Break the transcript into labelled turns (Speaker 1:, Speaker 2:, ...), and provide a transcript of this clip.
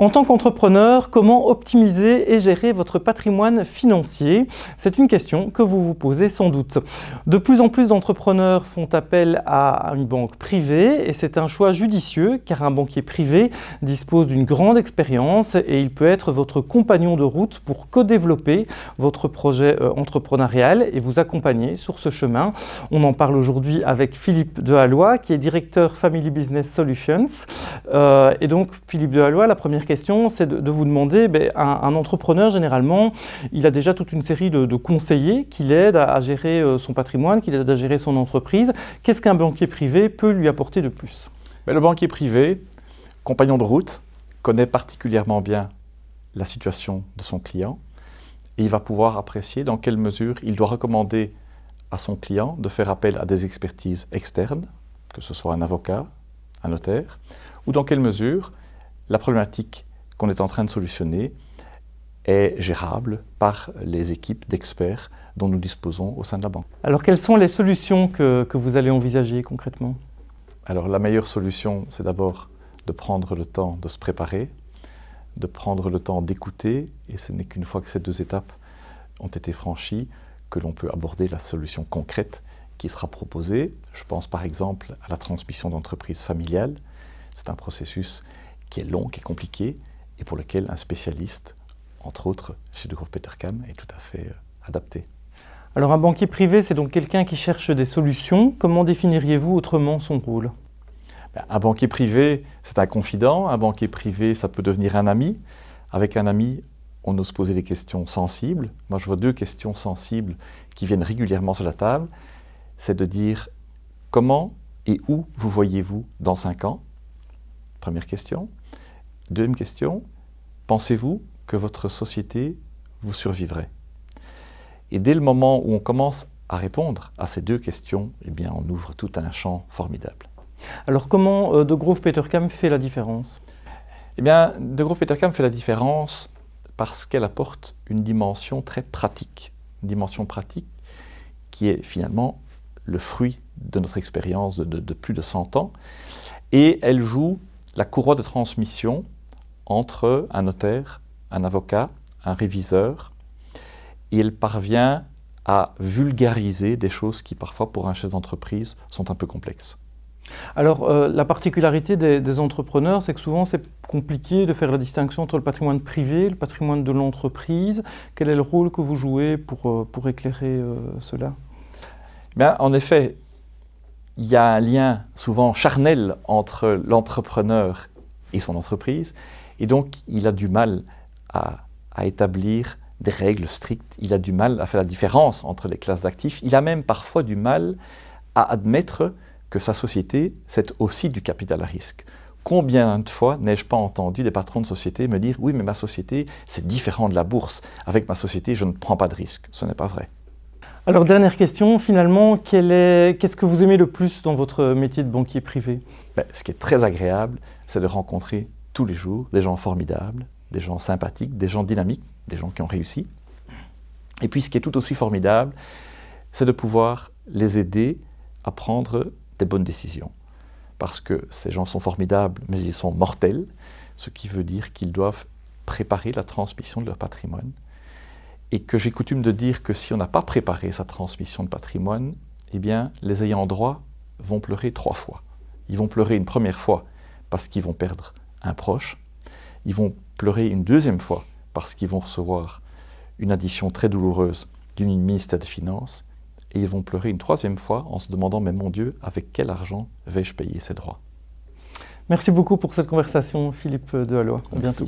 Speaker 1: En tant qu'entrepreneur, comment optimiser et gérer votre patrimoine financier? C'est une question que vous vous posez sans doute. De plus en plus d'entrepreneurs font appel à une banque privée et c'est un choix judicieux car un banquier privé dispose d'une grande expérience et il peut être votre compagnon de route pour co-développer votre projet euh, entrepreneurial et vous accompagner sur ce chemin. On en parle aujourd'hui avec Philippe Dehallois qui est directeur Family Business Solutions. Euh, et donc Philippe Dehallois, la première question, c'est de, vous demander, ben, un, entrepreneur, généralement, il a déjà toute une série de, conseillers qui l'aident à, gérer euh, son patrimoine, qui l'aident à gérer son entreprise. Qu'est-ce qu'un banquier privé peut lui apporter de plus?
Speaker 2: Ben, Le banquier privé, compagnon de route, connaît particulièrement bien la situation de son client et il va pouvoir apprécier dans quelle mesure il doit recommander à son client de faire appel à des expertises externes, que ce soit un avocat, un notaire, ou dans quelle mesure la problématique qu'on est en train de solutionner est gérable par les équipes d'experts dont nous disposons au sein de la banque.
Speaker 1: Alors quelles sont les solutions que, vous allez envisager concrètement?
Speaker 2: Alors la meilleure solution, c'est d'abord de prendre le temps de se préparer, de prendre le temps d'écouter, et ce n'est qu'une fois que ces deux étapes ont été franchies que l'on peut aborder la solution concrète qui sera proposée. Je pense par exemple à la transmission d'entreprise familiale. C'est un processus qui est long, qui est compliqué, et pour lequel un spécialiste, entre autres chez De Peter Petercam, est tout à fait euh, adapté.
Speaker 1: Alors un banquier privé, c'est donc quelqu'un qui cherche des solutions. Comment définiriez-vous autrement son rôle?
Speaker 2: Ben, Un banquier privé, c'est un confident. Un banquier privé, ça peut devenir un ami. Avec un ami, on ose poser des questions sensibles. Moi, je vois deux questions sensibles qui viennent régulièrement sur la table. C'est de dire comment et où vous voyez-vous dans cinq ans? Première question. Deuxième question, pensez-vous que votre société vous survivrait? Et dès le moment où on commence à répondre à ces deux questions, eh bien, on ouvre tout un champ formidable.
Speaker 1: Alors comment euh, De Grove Petercam fait la différence?
Speaker 2: Eh bien, De Grove Petercam fait la différence parce qu'elle apporte une dimension très pratique, une dimension pratique qui est finalement le fruit de notre expérience de, de, plus de 100 ans, et elle joue la courroie de transmission entre un notaire, un avocat, un réviseur, elle parvient à vulgariser des choses qui parfois pour un chef d'entreprise sont un peu complexes.
Speaker 1: Alors, euh, la particularité des, entrepreneurs, c'est que souvent c'est compliqué de faire la distinction entre le patrimoine privé et le patrimoine de l'entreprise. Quel est le rôle que vous jouez pour, euh, pour éclairer euh, cela?
Speaker 2: Bien, En effet, il y a un lien souvent charnel entre l'entrepreneur et son entreprise, et donc il a du mal à, établir des règles strictes, il a du mal à faire la différence entre les classes d'actifs, il a même parfois du mal à admettre que sa société, c'est aussi du capital à risque. Combien de fois n'ai-je pas entendu des patrons de société me dire « oui, mais ma société, c'est différent de la bourse. Avec ma société, je ne prends pas de risque. » Ce n'est pas vrai.
Speaker 1: Alors, dernière question, finalement, qu'est-ce que vous aimez le plus dans votre métier de banquier privé?
Speaker 2: Ben, Ce qui est très agréable, c'est de rencontrer tous les jours des gens formidables, des gens sympathiques, des gens dynamiques, des gens qui ont réussi. Et puis, ce qui est tout aussi formidable, c'est de pouvoir les aider à prendre des bonnes décisions. Parce que ces gens sont formidables, mais ils sont mortels, ce qui veut dire qu'ils doivent préparer la transmission de leur patrimoine et que j'ai coutume de dire que si on n'a pas préparé sa transmission de patrimoine, eh bien, les ayants droit vont pleurer trois fois. Ils vont pleurer une première fois parce qu'ils vont perdre un proche, ils vont pleurer une deuxième fois parce qu'ils vont recevoir une addition très douloureuse du ministère des Finances, et ils vont pleurer une troisième fois en se demandant « mais mon Dieu, avec quel argent vais-je payer ces droits ?»
Speaker 1: Merci beaucoup pour cette conversation, Philippe Dehallois. À bientôt.